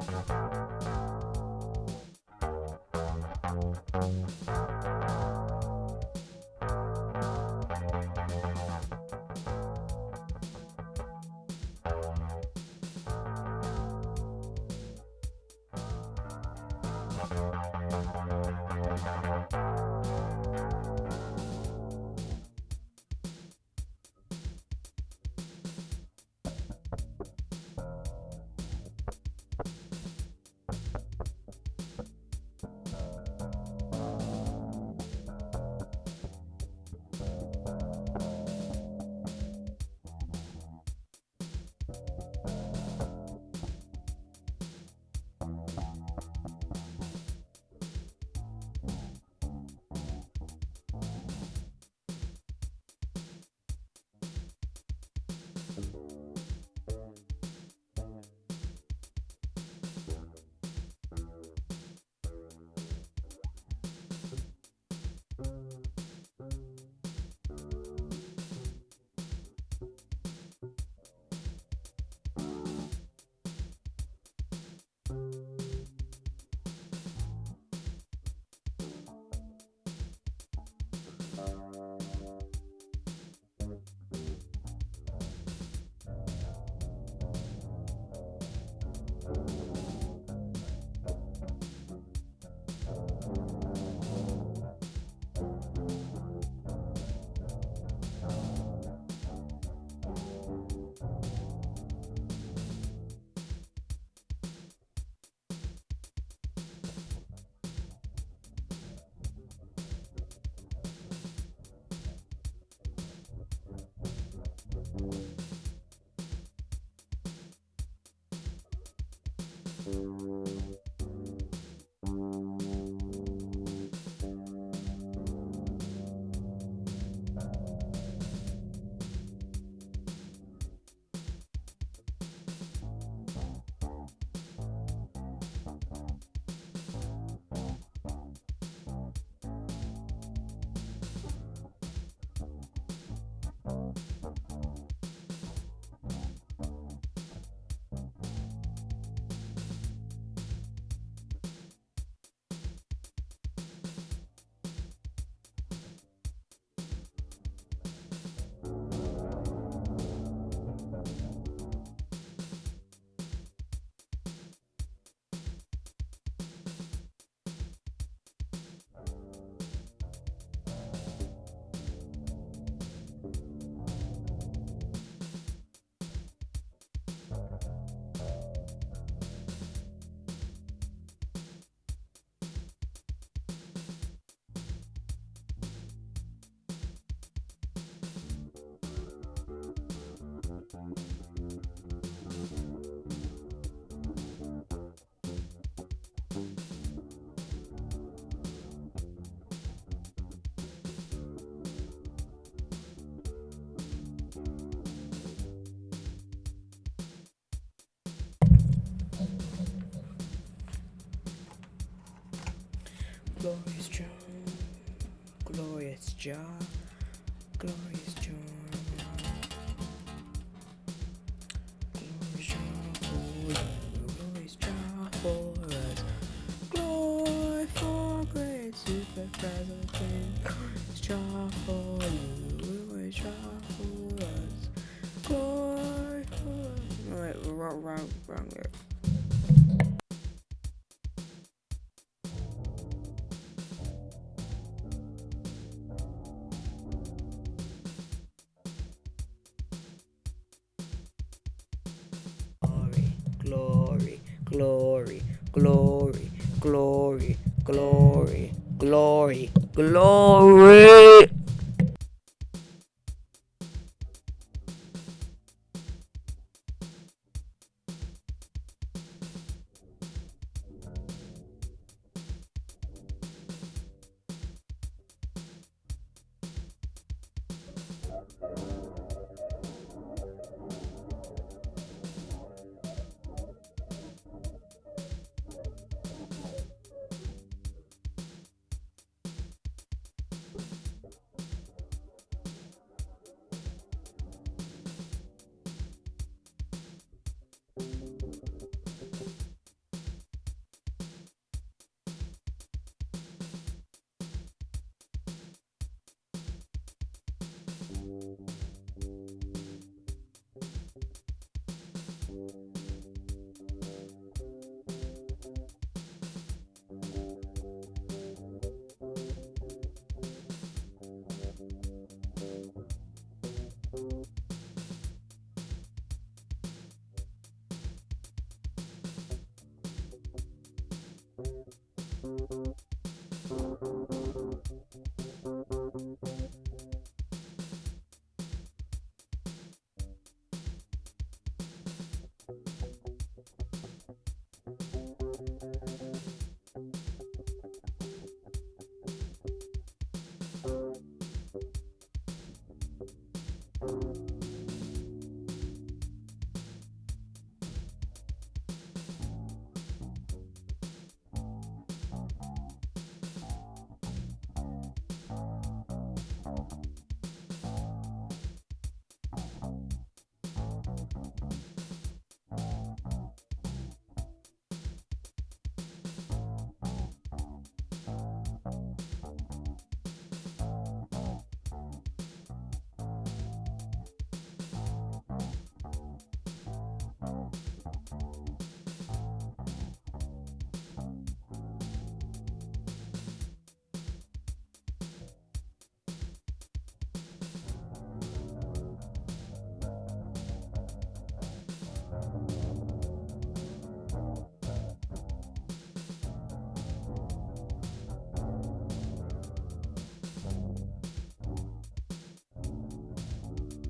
you you Glorious John, Glorious John, Glorious John. Glorious John for you, Glorious John for us. Glory for great super present. Glorious John for you, Glorious John for us. Glory for. Wait, wrong, wrong, wrong. Glory, glory, glory, glory, glory, glory, glory.